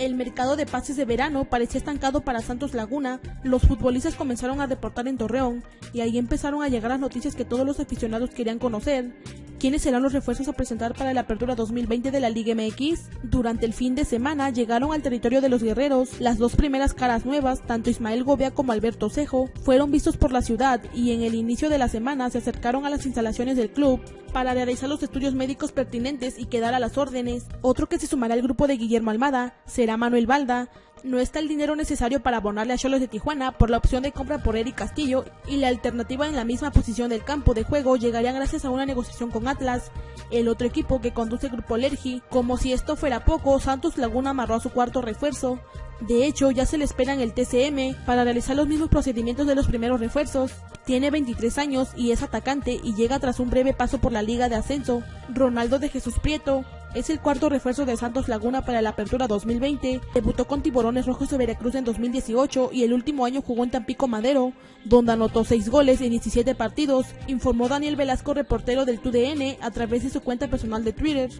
El mercado de pases de verano parecía estancado para Santos Laguna, los futbolistas comenzaron a deportar en Torreón y ahí empezaron a llegar las noticias que todos los aficionados querían conocer. ¿Quiénes serán los refuerzos a presentar para la apertura 2020 de la Liga MX? Durante el fin de semana llegaron al territorio de los guerreros. Las dos primeras caras nuevas, tanto Ismael Gobea como Alberto Cejo, fueron vistos por la ciudad y en el inicio de la semana se acercaron a las instalaciones del club para realizar los estudios médicos pertinentes y quedar a las órdenes. Otro que se sumará al grupo de Guillermo Almada será Manuel Balda. No está el dinero necesario para abonarle a Cholos de Tijuana por la opción de compra por Eric Castillo y la alternativa en la misma posición del campo de juego llegaría gracias a una negociación con Atlas, el otro equipo que conduce el grupo Lergi. Como si esto fuera poco, Santos Laguna amarró a su cuarto refuerzo. De hecho, ya se le espera en el TCM para realizar los mismos procedimientos de los primeros refuerzos. Tiene 23 años y es atacante y llega tras un breve paso por la Liga de Ascenso. Ronaldo de Jesús Prieto es el cuarto refuerzo de Santos Laguna para la apertura 2020. Debutó con Tiburones Rojos de Veracruz en 2018 y el último año jugó en Tampico Madero, donde anotó 6 goles en 17 partidos, informó Daniel Velasco, reportero del TUDN, a través de su cuenta personal de Twitter.